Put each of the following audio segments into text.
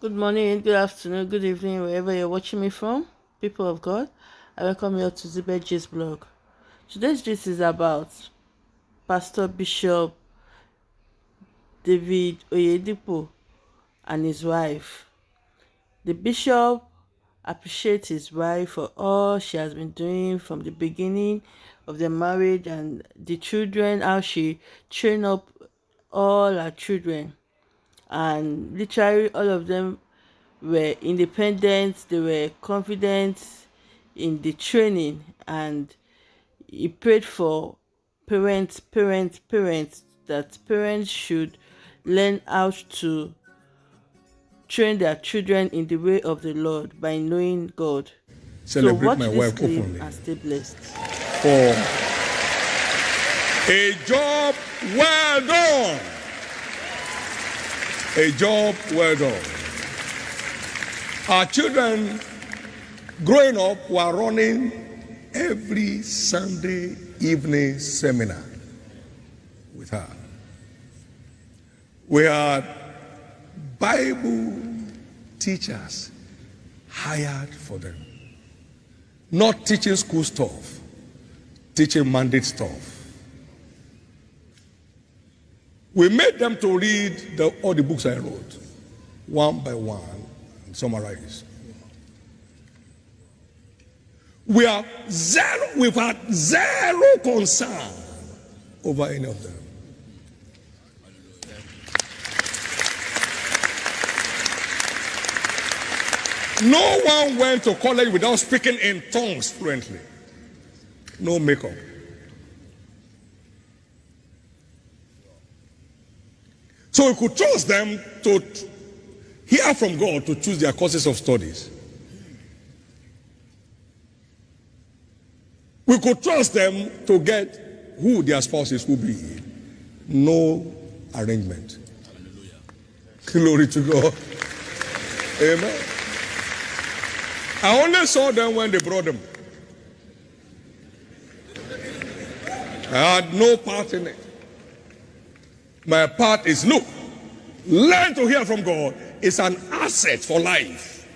Good morning, good afternoon, good evening, wherever you're watching me from, people of God. I welcome you to Zibet blog. Today's gist is about Pastor Bishop David Oyedepo and his wife. The bishop appreciates his wife for all she has been doing from the beginning of their marriage and the children, how she trained up all her children and literally all of them were independent they were confident in the training and he prayed for parents parents parents that parents should learn how to train their children in the way of the lord by knowing god Celebrate so watch my wife openly. and stay blessed for a job well done. A job well done. Our children growing up were running every Sunday evening seminar with her. We had Bible teachers hired for them, not teaching school stuff teaching mandate stuff. We made them to read the, all the books I wrote, one by one, and summarize. We are zero, we've had zero concern over any of them. No one went to college without speaking in tongues fluently no makeup. So we could trust them to hear from God to choose their courses of studies. We could trust them to get who their spouses will be. No arrangement. Glory to God. Amen. I only saw them when they brought them. I had no part in it. My part is look, learn to hear from God. It's an asset for life.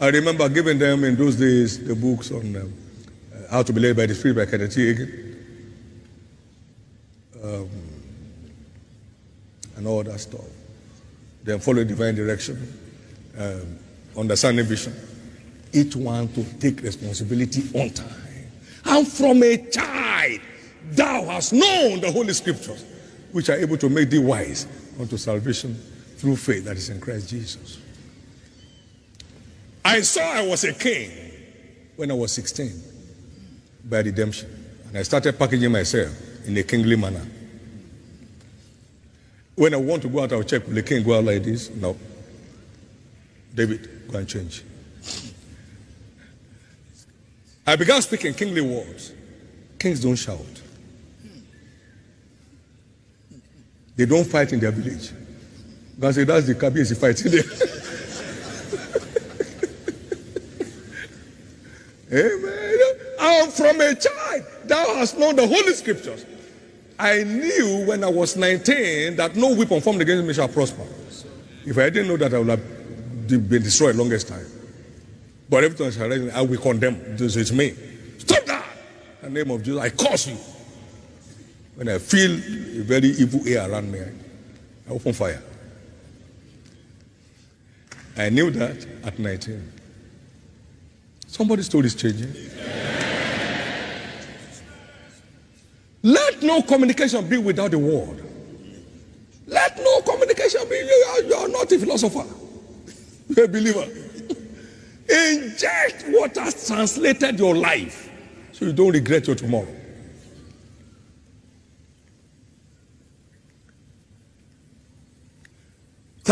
I remember giving them in those days the books on um, how to be led by the Spirit by Kenneth Hagin. Um, and all that stuff. Then follow divine direction, um, understanding vision each one to take responsibility on time. And from a child, thou hast known the Holy Scriptures, which are able to make thee wise unto salvation through faith that is in Christ Jesus. I saw I was a king when I was 16 by redemption. And I started packaging myself in a kingly manner. When I want to go out, I'll check, the king go out like this? No. David, go and change. I began speaking kingly words. Kings don't shout. They don't fight in their village. God said, that's the Kabiyesi fighting there. Amen. I'm from a child, thou hast known the Holy Scriptures. I knew when I was 19 that no weapon formed against me shall prosper. If I didn't know that, I would have been destroyed longest time. But every time I will condemn. This is me. Stop that! In the name of Jesus, I curse you. When I feel a very evil air around me, I open fire. I knew that at 19. Somebody's story is changing. Let no communication be without the word. Let no communication be. You are, not a philosopher. You're a believer. Inject what has translated your life so you don't regret your tomorrow.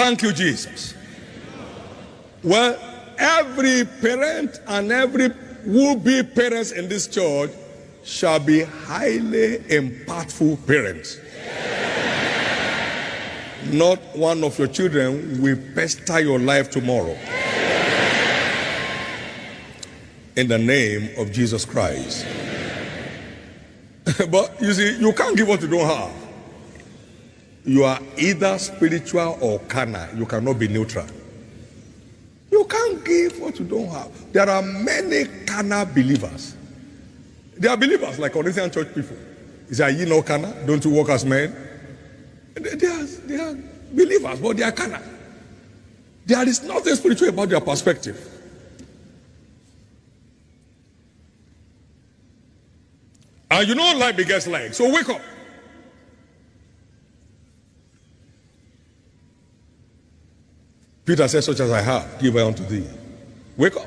Thank you, Jesus. Well, every parent and every will be parents in this church shall be highly impactful parents. Not one of your children will pester your life tomorrow. In the name of Jesus Christ. but you see, you can't give what you don't have. You are either spiritual or carnal. You cannot be neutral. You can't give what you don't have. There are many carnal believers. They are believers like Corinthian church people. Is that ye no carnal? Don't you walk as men? They are, they are believers, but they are carnal. There is nothing spiritual about their perspective. And you know life begets life. So wake up. Peter said, Such as I have, give I unto thee. Wake up.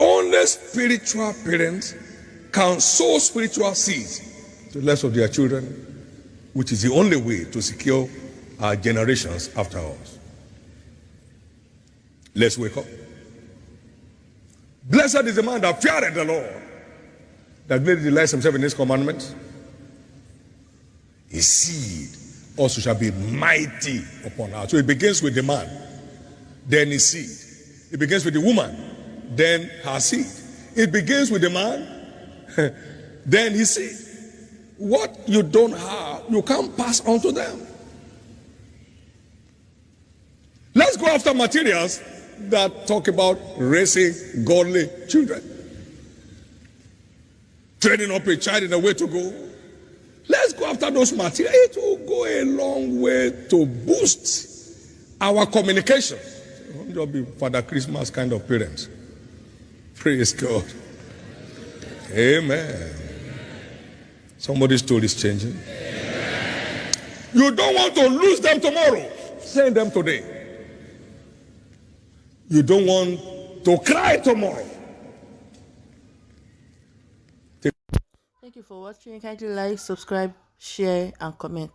Only spiritual parents can sow spiritual seeds to the lives of their children, which is the only way to secure our generations after us. Let's wake up. Blessed is the man that feareth the Lord, that greatly delights himself in his commandments. His seed also shall be mighty upon us. So it begins with the man, then his seed. It begins with the woman, then her seed. It begins with the man, then his seed. What you don't have, you can't pass on to them. Let's go after materials that talk about raising godly children. Training up a child in a way to go. Let's go after those materials. It will go a long way to boost our communication. Don't be Father Christmas kind of parents. Praise God. Amen. Somebody's story is changing. You don't want to lose them tomorrow. Send them today. You don't want to cry tomorrow. Thank you for watching. Kindly like, subscribe, share, and comment.